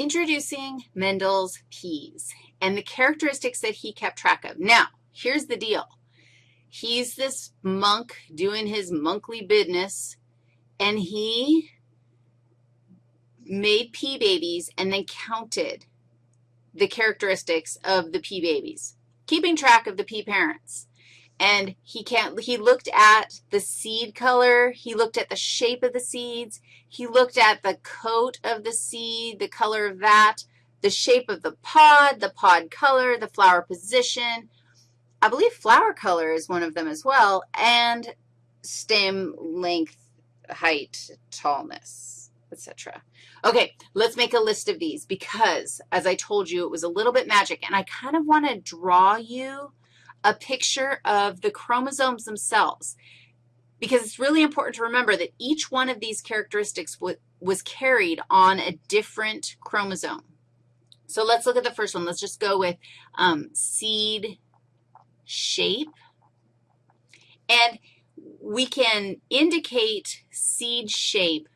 introducing Mendel's peas and the characteristics that he kept track of. Now, here's the deal. He's this monk doing his monkly business, and he made pea babies and then counted the characteristics of the pea babies, keeping track of the pea parents. And he can't, he looked at the seed color, he looked at the shape of the seeds, he looked at the coat of the seed, the color of that, the shape of the pod, the pod color, the flower position. I believe flower color is one of them as well, and stem length, height, tallness, etc. Okay, let's make a list of these because, as I told you, it was a little bit magic, and I kind of want to draw you a picture of the chromosomes themselves because it's really important to remember that each one of these characteristics was carried on a different chromosome. So let's look at the first one. Let's just go with um, seed shape. And we can indicate seed shape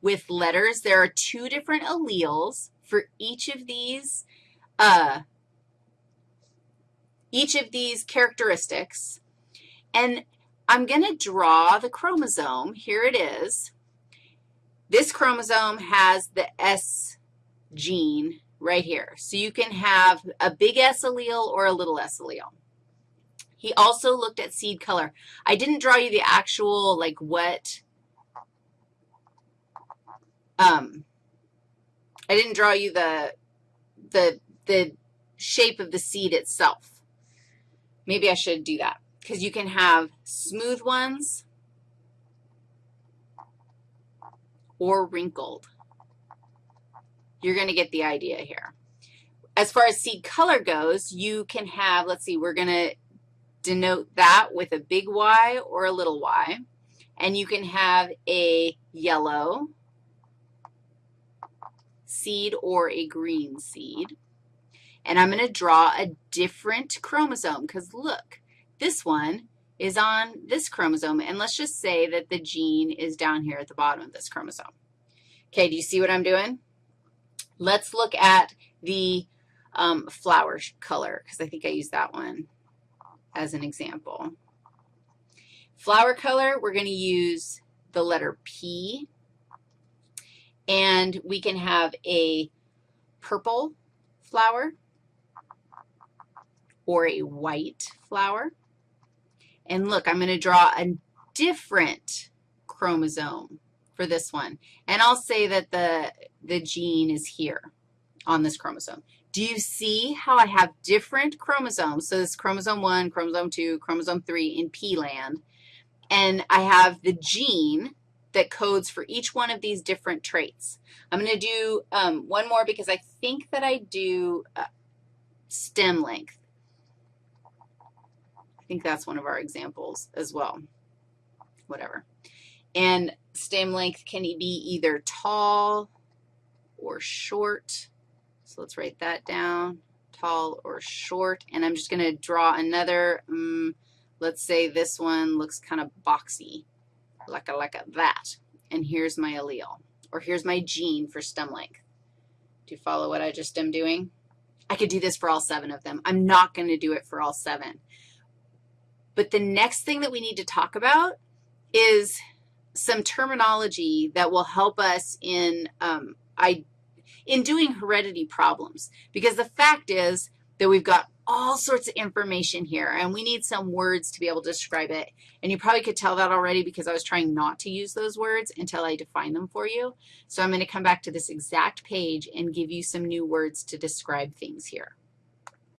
with letters. There are two different alleles for each of these uh, each of these characteristics, and I'm going to draw the chromosome. Here it is. This chromosome has the S gene right here. So you can have a big S allele or a little S allele. He also looked at seed color. I didn't draw you the actual, like, what, um, I didn't draw you the, the, the shape of the seed itself. Maybe I should do that because you can have smooth ones or wrinkled. You're going to get the idea here. As far as seed color goes, you can have, let's see, we're going to denote that with a big Y or a little y. And you can have a yellow seed or a green seed. And I'm going to draw a different chromosome because look, this one is on this chromosome, and let's just say that the gene is down here at the bottom of this chromosome. Okay, do you see what I'm doing? Let's look at the um, flower color because I think I used that one as an example. Flower color, we're going to use the letter P, and we can have a purple flower or a white flower. And look, I'm going to draw a different chromosome for this one. And I'll say that the, the gene is here on this chromosome. Do you see how I have different chromosomes? So this chromosome 1, chromosome 2, chromosome 3 in pea land. And I have the gene that codes for each one of these different traits. I'm going to do um, one more because I think that I do uh, stem length think that's one of our examples as well, whatever. And stem length can be either tall or short. So let's write that down, tall or short. And I'm just going to draw another, um, let's say this one looks kind of boxy, like a, like a that. And here's my allele, or here's my gene for stem length. Do you follow what I just am doing? I could do this for all seven of them. I'm not going to do it for all seven. But the next thing that we need to talk about is some terminology that will help us in, um, I, in doing heredity problems. Because the fact is that we've got all sorts of information here, and we need some words to be able to describe it. And you probably could tell that already because I was trying not to use those words until I define them for you. So I'm going to come back to this exact page and give you some new words to describe things here.